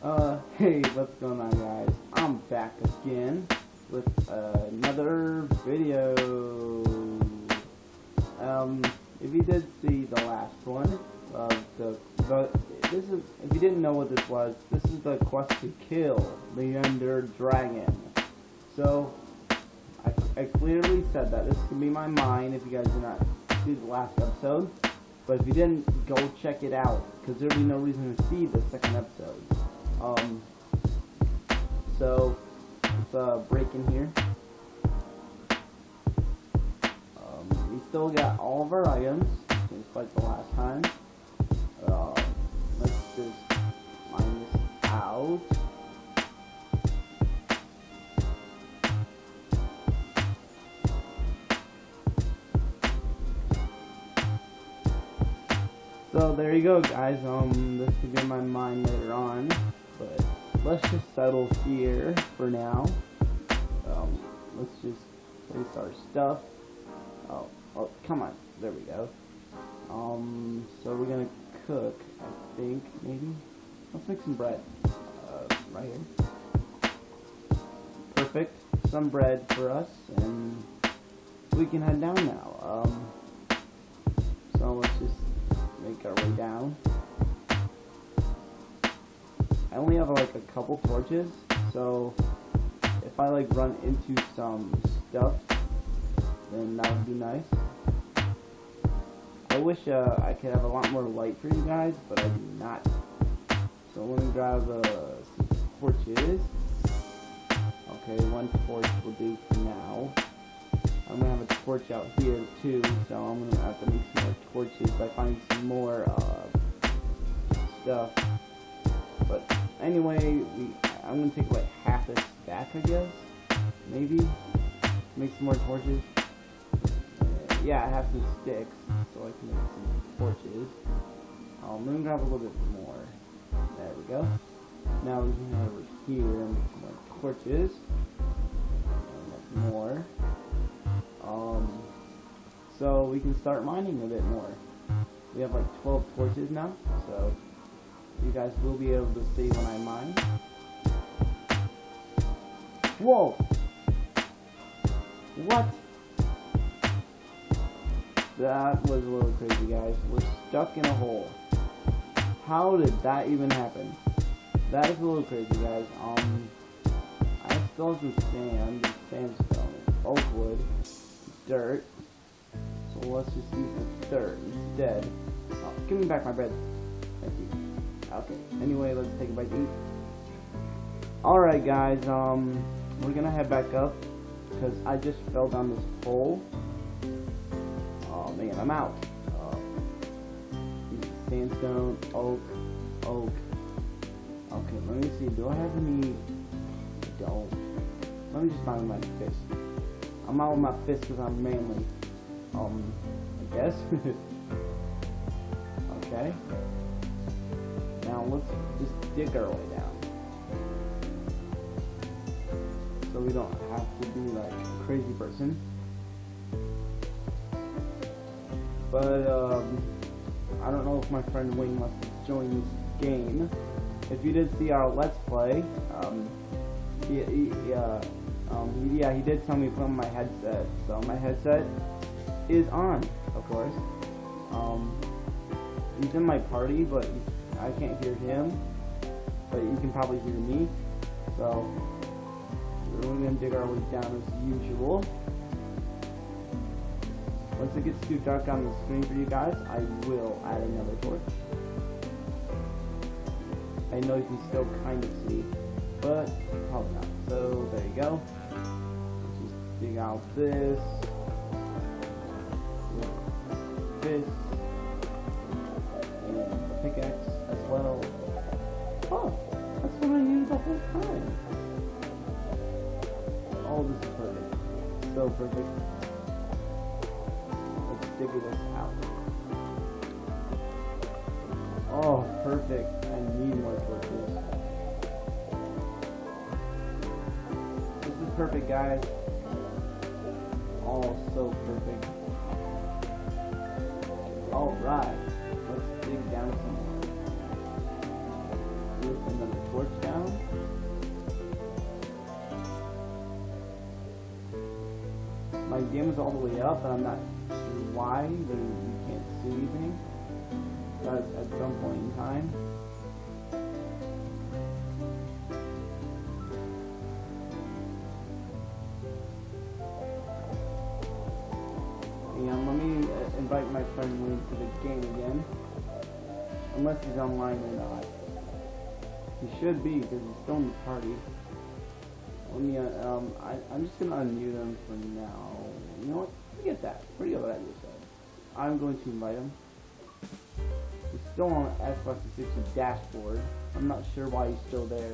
Uh, hey, what's going on guys? I'm back again with another video. Um, if you did see the last one, uh, the, the, this is, if you didn't know what this was, this is the quest to kill the Ender Dragon. So, I, I clearly said that. This can be my mind if you guys did not see the last episode. But if you didn't, go check it out, because there'd be no reason to see the second episode. Um, so, let's uh, break in here. Um, we still got all of our items, just like the last time. Uh, let's just mine this out. So there you go guys, um, this could be in my mind later on, but let's just settle here for now. Um, let's just place our stuff. Oh, oh, come on, there we go. Um, so we're gonna cook, I think, maybe? Let's make some bread, uh, right here. Perfect, some bread for us, and we can head down now. Um, so let's just make our way down. I only have like a couple torches, so if I like run into some stuff, then that would be nice. I wish uh, I could have a lot more light for you guys, but I do not. So let me grab uh, some torches. Okay, one torch will do for now. I'm gonna have a torch out here too, so I'm gonna have to make some more torches by finding some more uh, stuff. But anyway, we, I'm gonna take like half this back, I guess. Maybe make some more torches. Uh, yeah, I have some sticks, so I can make some torches. Um, I'm gonna grab a little bit more. There we go. Now we can head over here and make some more torches. More. Um, so we can start mining a bit more. We have like 12 torches now, so you guys will be able to see when I mine. Whoa! What? That was a little crazy, guys. We're stuck in a hole. How did that even happen? That is a little crazy, guys. Um, I still have some sand, sandstone, oak wood, dirt. So let's just use the dirt instead. Oh, give me back my bread. Thank you. Okay. Anyway, let's take a bite to eat. Alright guys, um, we're gonna head back up because I just fell down this hole. Oh man, I'm out. Uh, sandstone, oak, oak. Okay, let me see. Do I have any? I don't. Let me just find my fist. I'm out with my fist because I'm manly. Um, I guess. okay. Now let's just dig our way down. So we don't have to be like crazy person. But, um, I don't know if my friend Wayne must have joined this game. If you did see our Let's Play, um, he, he, uh, um, yeah, he did tell me to put on my headset. So my headset is on, of course. Um, he's in my party, but I can't hear him. But you can probably hear me. So we're gonna dig our way down as usual. Once it gets too dark on the screen for you guys, I will add another torch. I know you can still kind of see, but probably not. So there you go. Just dig out this. This. And pickaxe well. Oh, that's what I needed the whole time. Oh, this is perfect. So perfect. Let's figure this out. Oh, perfect. I need more torches. This is perfect, guys. Oh, so perfect. Alright. Let's dig down some more. Another torch down. My all the way up, and I'm not sure why there, you can't see anything. But at some point in time. And let me uh, invite my friend into the game again. Unless he's online or not. He should be, because he's still in the party. Let me, uh, um, I, I'm just gonna unmute him for now. You know what? Forget that. Forget what I just said. I'm going to invite him. He's still on Xbox 360 dashboard. I'm not sure why he's still there.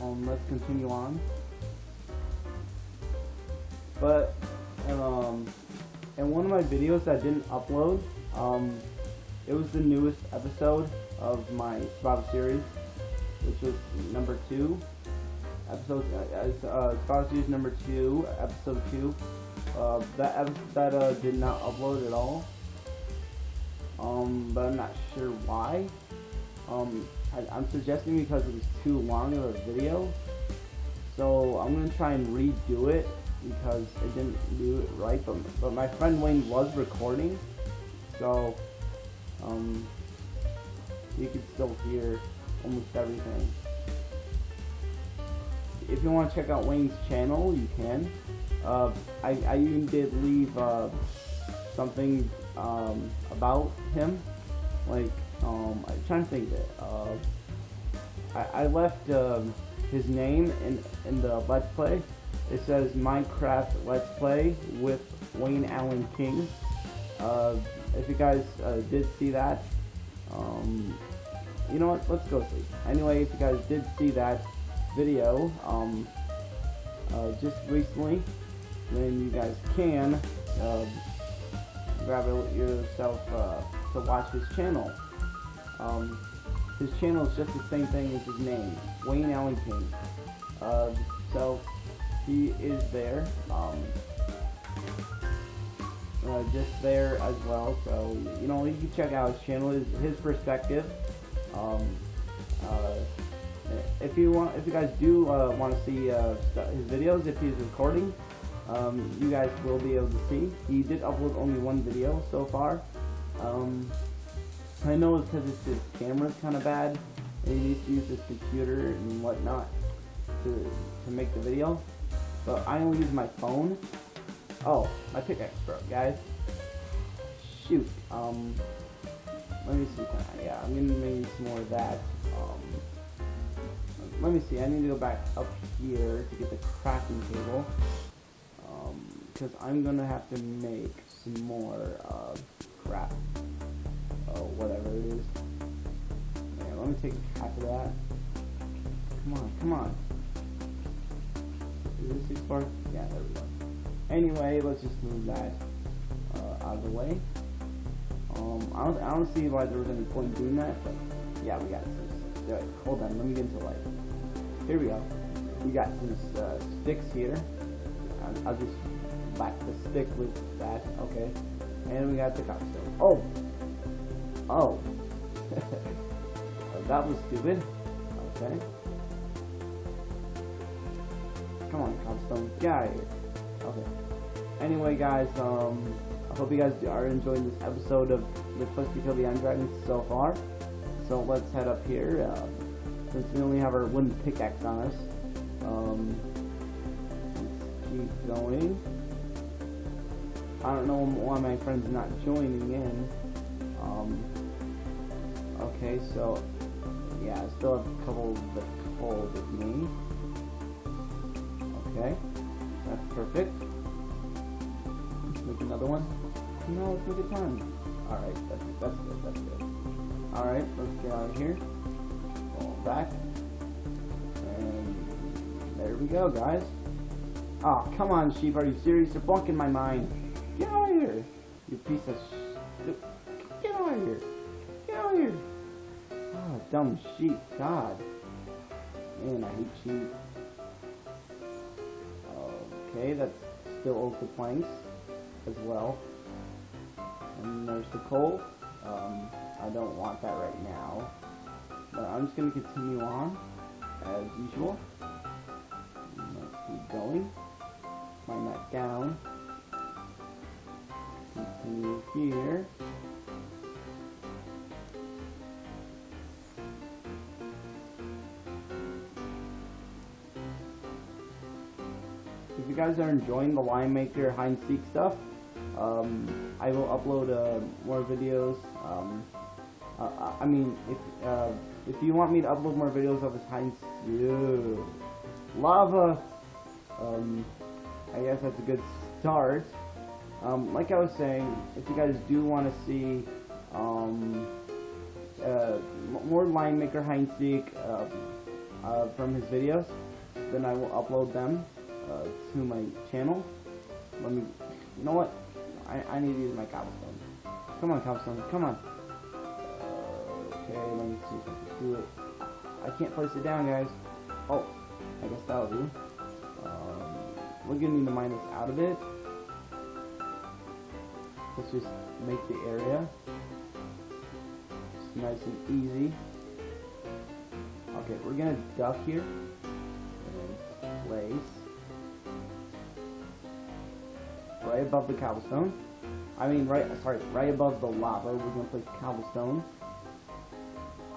Um, let's continue on. But, um, in one of my videos that didn't upload, um, it was the newest episode of my survival series, which was number two. Episode, uh, uh, survival series number two, episode two. Uh, that that uh, did not upload at all. Um, but I'm not sure why. Um, I, I'm suggesting because it was too long of a video. So I'm gonna try and redo it because it didn't do it right. But but my friend Wayne was recording, so um, you can still hear almost everything. If you want to check out Wayne's channel, you can. Uh, I, I even did leave uh, something um, about him. Like, um, I'm trying to think it. Uh, I, I left um, his name in, in the Let's Play. It says Minecraft Let's Play with Wayne Allen King. If you guys uh, did see that, um, you know what, let's go see. Anyway, if you guys did see that video, um, uh, just recently, then you guys can uh, grab yourself to watch his channel. Um, his channel is just the same thing as his name, Wayne Allen King. Uh, so he is there. Um, uh, just there as well. So you know you can check out his channel, his, his perspective. Um, uh, if you want, if you guys do uh, want to see uh, his videos, if he's recording, um, you guys will be able to see. He did upload only one video so far. Um, I know it's because his camera's kind of bad, and he needs to use his computer and whatnot to to make the video. But I only use my phone. Oh, my pickaxe broke, guys. Shoot. Um, let me see. I, yeah, I'm gonna make some more of that. Um, let me see. I need to go back up here to get the crafting table. Um, because I'm gonna have to make some more uh, crap. Oh, whatever it is. Yeah, let me take half of that. Come on, come on. Is this too far? Yeah, there we go. Anyway, let's just move that uh, out of the way. Um, I don't, I don't see why there was any point in doing that, but yeah, we got some. Uh, hold on, let me get into light. Here we go. We got some uh, sticks here. I'll, I'll just whack the stick with that. Okay, and we got the cobblestone. Oh, oh, that was stupid. Okay. Come on, cobblestone, get out of here. Okay. Anyway, guys, um, I hope you guys are enjoying this episode of the Quest to Kill the End Dragon so far. So let's head up here. Uh, since we only have our wooden pickaxe on us, um, let's keep going. I don't know why my friend's are not joining in. Um, okay, so yeah, I still have a couple of the coal with me. Perfect. Let's make another one. No, let's make it ton. Alright, that's, good, that's good, that's good. Alright, let's get out of here. Fall back. And there we go, guys. Oh, come on, sheep, are you serious? You're bunking my mind. Get out of here, you piece of sh... Get out of here. Get out of here. Oh, dumb sheep, God. Man, I hate sheep. Okay, that's still oak planks as well. And there's the coal. Um, I don't want that right now. But I'm just going to continue on, as usual. Let's keep going. Mine that down. Continue here. You guys are enjoying the line maker seek stuff, um, I will upload uh, more videos. Um, uh, I mean, if uh, if you want me to upload more videos of this hide seek, lava, um, I guess that's a good start. Um, like I was saying, if you guys do want to see um, uh, more line maker seek uh, uh, from his videos, then I will upload them uh, to my channel. Let me, you know what? I, I need to use my cobblestone. Come on, cobblestone, come on. Uh, okay, let me see if I can do it. I can't place it down, guys. Oh, I guess that'll do. Um, we're gonna need to mine this out of it. Let's just make the area just nice and easy. Okay, we're gonna duck here right above the cobblestone. I mean, right, sorry, right above the lava, we're gonna place cobblestone.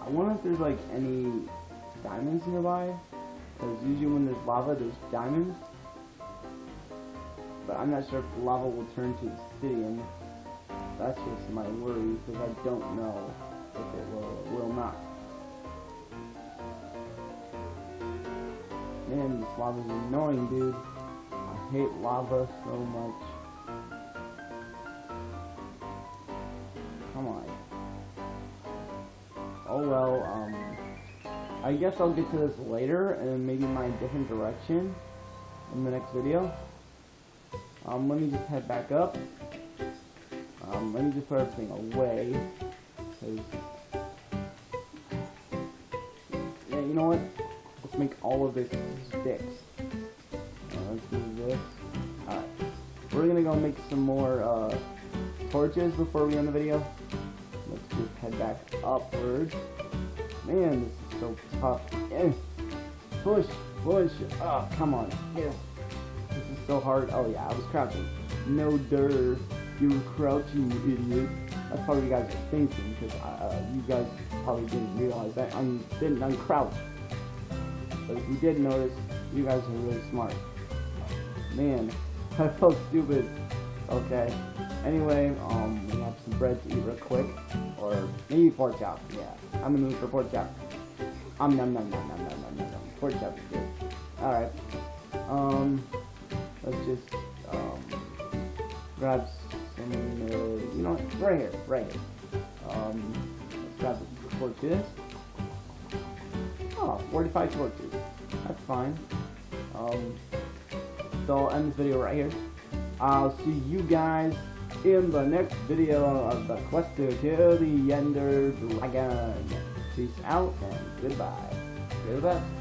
I wonder if there's like any diamonds nearby, because usually when there's lava, there's diamonds. But I'm not sure if lava will turn to obsidian. That's just my worry, because I don't know if it will will not. Man, this lava's annoying, dude. I hate lava so much. Come on. Oh well, um, I guess I'll get to this later and maybe my different direction in the next video. Um, let me just head back up. Um, let me just put everything away. Yeah, you know what? Let's make all of this sticks. Uh, let's do this. We're gonna go make some more, uh, torches before we end the video. Let's just head back upwards. Man, this is so tough. Eh. Push, push. Oh, come on. Yeah. This is so hard. Oh yeah, I was crouching. No dirt. You were crouching, you idiot. That's probably what you guys are thinking, because uh, you guys probably didn't realize that I didn't uncrouch. But if you did notice, you guys are really smart. Man, I felt stupid. Okay. Anyway, um, we have some bread to eat real quick, or maybe pork chop. Yeah, I'm the mood for pork chop. Um, num num num num num num. num. Pork chop is good. All right. Um, let's just um grab some. Uh, you know, what? right here, right here. Um, let's grab the torches. Oh, 45 torches. That's fine. Um, so I'll end this video right here. I'll see you guys in the next video of the quest to kill the Ender Dragon. Peace out and goodbye. Goodbye.